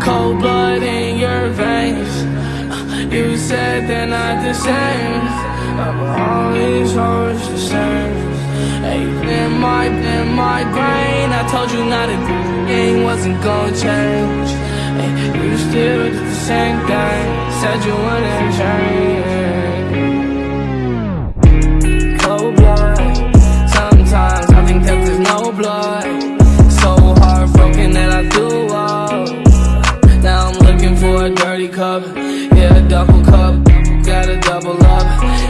Cold blood in your veins. You said they're not the same. But all these hoes the same. Hey, in my, in my brain, I told you not a thing wasn't gonna change. You still did the same thing. Said you wouldn't change. Dirty. Yeah, a double cup. Got a double up.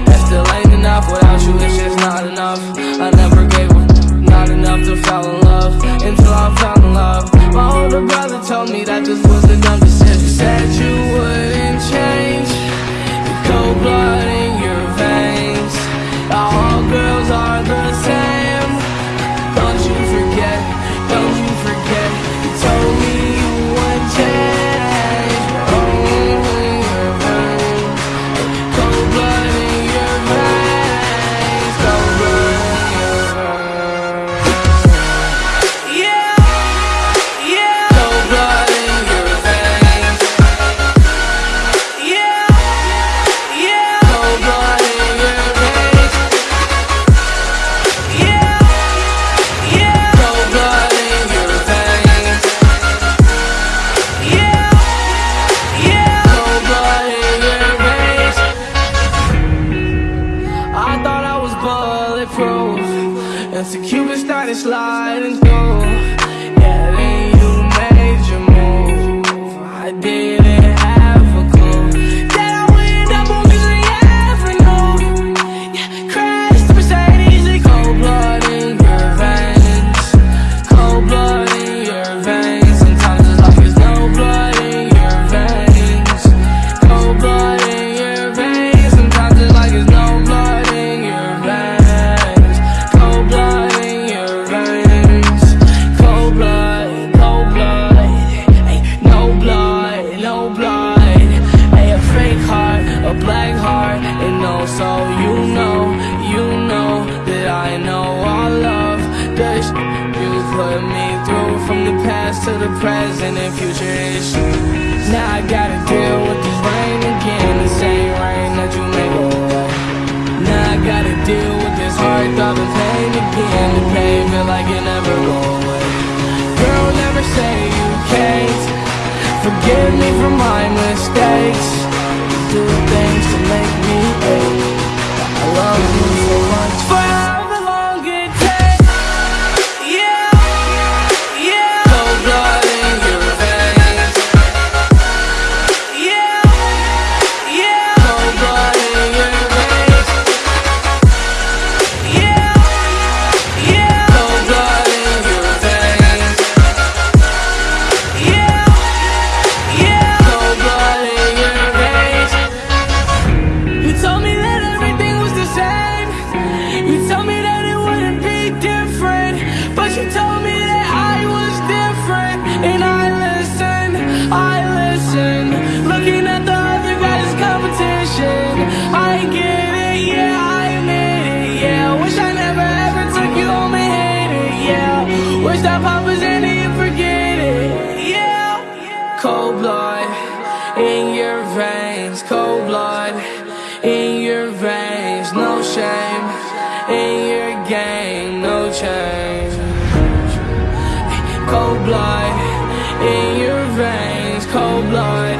That still ain't enough. Without you, it's just not enough. I never gave up. Not enough to fall in love. Until I in love. My older brother told me that this was a dumb decision. Said you and so Cupid started sliding through. Yeah, then you made your move. I didn't put me through from the past to the present and future is Now I gotta deal with this rain again. The same rain that you made away. Now I gotta deal with this heart throbbing pain again. The pain feel like it never go away. Girl, never say you can't. Forgive me for my mistakes. Do things to make and forget it, yeah. Cold blood in your veins, cold blood in your veins, no shame in your game, no change. Cold blood in your veins, cold blood